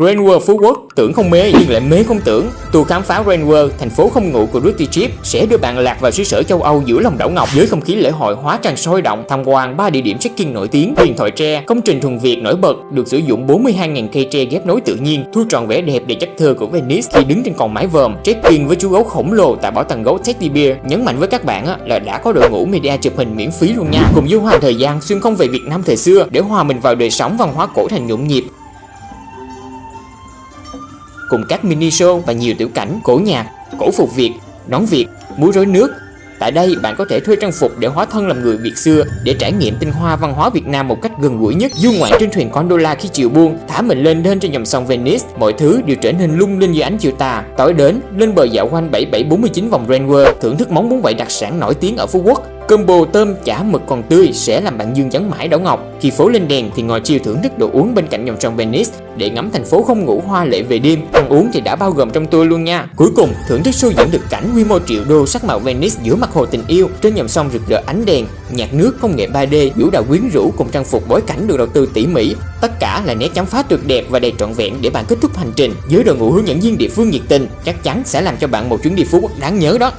Grand World Phú Quốc tưởng không mê nhưng lại mê không tưởng. Tour khám phá Grand World, thành phố không ngủ của Ricky Chip sẽ đưa bạn lạc vào xứ sở châu Âu giữa lòng đảo ngọc với không khí lễ hội hóa trang sôi động, tham quan ba địa điểm check-in nổi tiếng, huyền thoại tre, công trình thuần Việt nổi bật được sử dụng 42.000 cây tre ghép nối tự nhiên, thu trọn vẻ đẹp để chất thơ của Venice khi đứng trên con mái vòm, check-in với chú gấu khổng lồ tại bảo tàng gấu Teddy Bear. Nhấn mạnh với các bạn là đã có đội ngũ media chụp hình miễn phí luôn nha. Cùng du hành thời gian xuyên không về Việt Nam thời xưa để hòa mình vào đời sống văn hóa cổ thành nhộn nhịp cùng các mini show và nhiều tiểu cảnh cổ nhạc, cổ phục Việt, nón Việt, múa rối nước. Tại đây bạn có thể thuê trang phục để hóa thân làm người Việt xưa để trải nghiệm tinh hoa văn hóa Việt Nam một cách gần gũi nhất. Du ngoạn trên thuyền gondola khi chiều buông, thả mình lên lên trên dòng sông Venice, mọi thứ đều trở nên lung linh dưới ánh chiều tà. Tối đến, lên bờ dạo quanh 7749 vòng Grand World, thưởng thức món bún bảy đặc sản nổi tiếng ở Phú Quốc Combo tôm chả mực còn tươi sẽ làm bạn dương chấn mãi đảo ngọc. Khi phố lên đèn thì ngồi chiêu thưởng thức đồ uống bên cạnh dòng sông Venice để ngắm thành phố không ngủ hoa lệ về đêm. Ăn uống thì đã bao gồm trong tour luôn nha. Cuối cùng, thưởng thức show diễn được cảnh quy mô triệu đô sắc màu Venice giữa mặt hồ tình yêu trên dòng sông rực rỡ ánh đèn, nhạc nước công nghệ 3D, vũ đạo quyến rũ cùng trang phục bối cảnh được đầu tư tỉ mỉ. Tất cả là nét chấm phá tuyệt đẹp và đầy trọn vẹn để bạn kết thúc hành trình với đội ngũ hướng dẫn viên địa phương nhiệt tình chắc chắn sẽ làm cho bạn một chuyến đi Phú Quốc đáng nhớ đó.